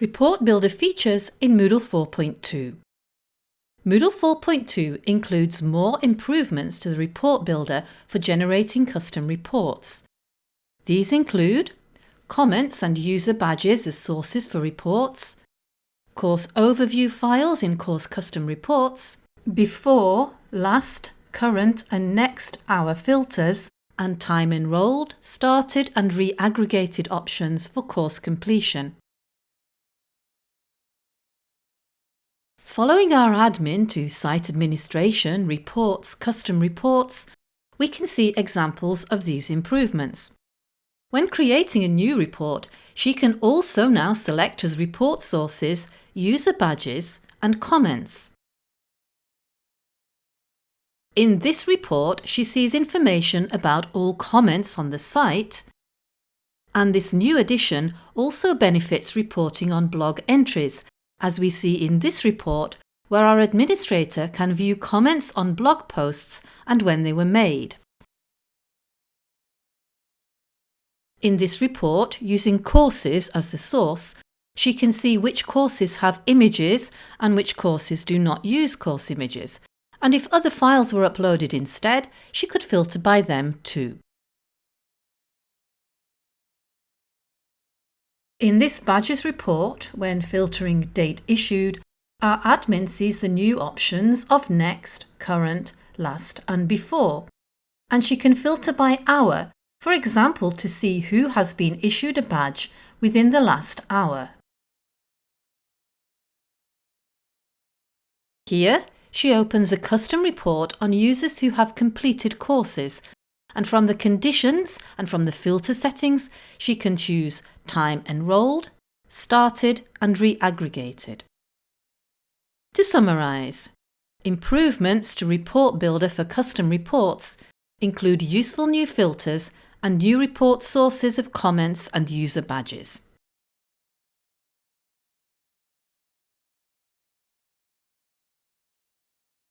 Report Builder features in Moodle 4.2. Moodle 4.2 includes more improvements to the Report Builder for generating custom reports. These include comments and user badges as sources for reports, course overview files in course custom reports, before, last, current and next hour filters, and time enrolled, started and re-aggregated options for course completion. Following our admin to Site Administration, Reports, Custom Reports, we can see examples of these improvements. When creating a new report, she can also now select as report sources user badges and comments. In this report, she sees information about all comments on the site and this new addition also benefits reporting on blog entries as we see in this report where our administrator can view comments on blog posts and when they were made. In this report, using courses as the source, she can see which courses have images and which courses do not use course images, and if other files were uploaded instead, she could filter by them too. In this Badges report, when filtering date issued, our admin sees the new options of next, current, last and before. And she can filter by hour, for example to see who has been issued a badge within the last hour. Here, she opens a custom report on users who have completed courses and from the conditions and from the filter settings she can choose time enrolled, started and re-aggregated. To summarise, improvements to Report Builder for custom reports include useful new filters and new report sources of comments and user badges.